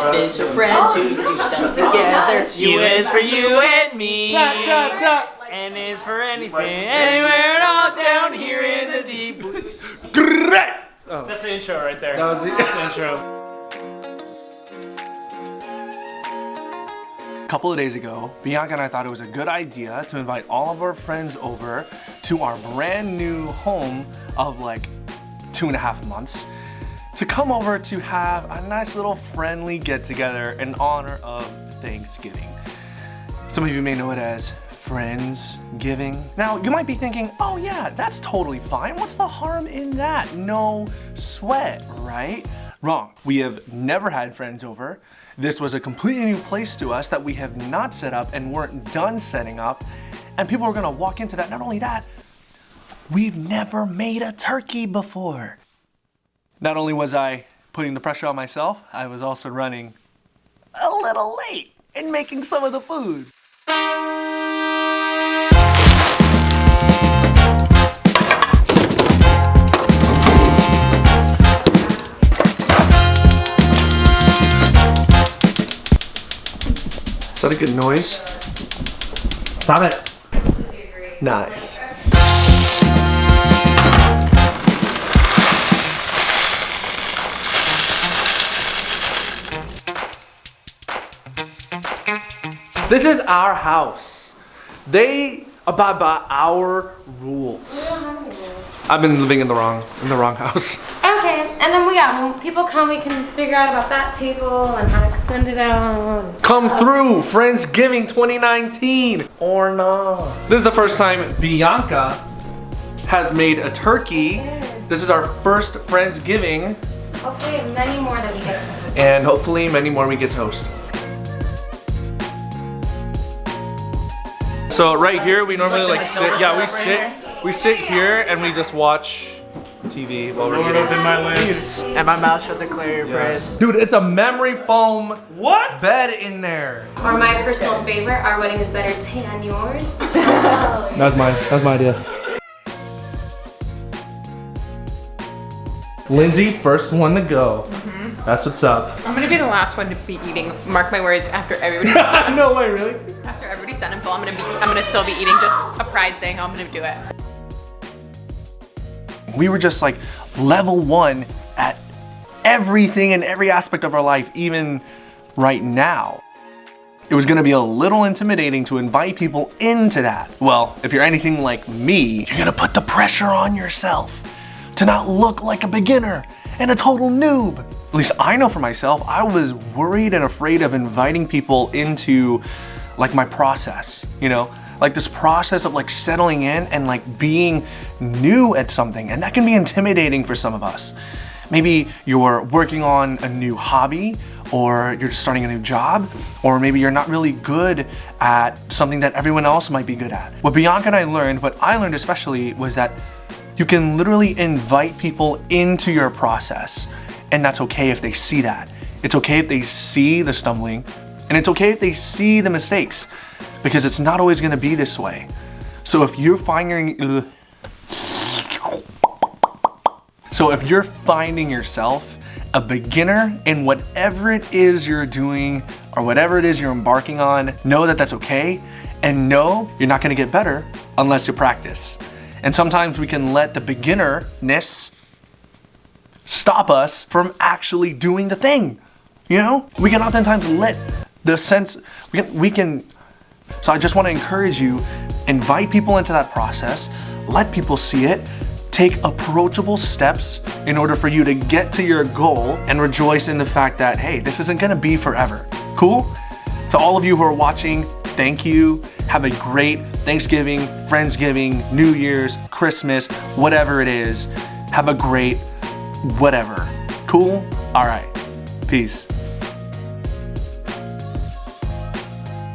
F is for friends who oh, do stuff oh, together. U is for you and me. Duck, duck, duck. N is for anything, anywhere and all down here in the deep blue. Great! Oh. That's the intro right there. That was the- That's the intro. A couple of days ago, Bianca and I thought it was a good idea to invite all of our friends over to our brand new home of like two and a half months to come over to have a nice little friendly get together in honor of Thanksgiving. Some of you may know it as Friendsgiving. Now, you might be thinking, oh yeah, that's totally fine. What's the harm in that? No sweat, right? Wrong. We have never had friends over. This was a completely new place to us that we have not set up and weren't done setting up. And people are gonna walk into that. Not only that, we've never made a turkey before. Not only was I putting the pressure on myself, I was also running a little late in making some of the food. Is that a good noise? Stop it. Nice. This is our house. They abide by our rules. I've been living in the wrong in the wrong house. Okay, and then we got when people come, we can figure out about that table and how to extend it out. Come through, Friendsgiving 2019 or not. This is the first time Bianca has made a turkey. This is our first Friendsgiving Hopefully, many more that we get to. and hopefully many more we get to host. So right here, we normally like sit, yeah, we sit, we sit here and we just watch TV while we're Lord, eating. open my lips. And my mouth shut declare your Yes. praise. Dude, it's a memory foam What? bed in there. Or my personal favorite, our wedding is better tan yours. That's my, that's my idea. Lindsay, first one to go. That's what's up. I'm gonna be the last one to be eating. Mark my words. After everybody's done, no way, really? after everybody's done and full, I'm gonna be. I'm gonna still be eating. Just a pride thing. I'm gonna do it. We were just like level one at everything and every aspect of our life, even right now. It was gonna be a little intimidating to invite people into that. Well, if you're anything like me, you're gonna put the pressure on yourself to not look like a beginner and a total noob. Least I know for myself, I was worried and afraid of inviting people into like my process, you know? Like this process of like settling in and like being new at something. And that can be intimidating for some of us. Maybe you're working on a new hobby or you're just starting a new job, or maybe you're not really good at something that everyone else might be good at. What Bianca and I learned, what I learned especially, was that you can literally invite people into your process, and that's okay if they see that. It's okay if they see the stumbling, and it's okay if they see the mistakes, because it's not always gonna be this way. So if you're finding, so if you're finding yourself a beginner in whatever it is you're doing or whatever it is you're embarking on, know that that's okay and know you're not gonna get better unless you practice. And sometimes we can let the beginnerness stop us from actually doing the thing. You know? We can oftentimes let the sense, we can, we can so I just want to encourage you, invite people into that process, let people see it, take approachable steps in order for you to get to your goal and rejoice in the fact that, hey, this isn't going to be forever. Cool? To all of you who are watching, thank you. Have a great Thanksgiving, Friendsgiving, New Year's, Christmas, whatever it is. Have a great whatever. Cool? All right. Peace.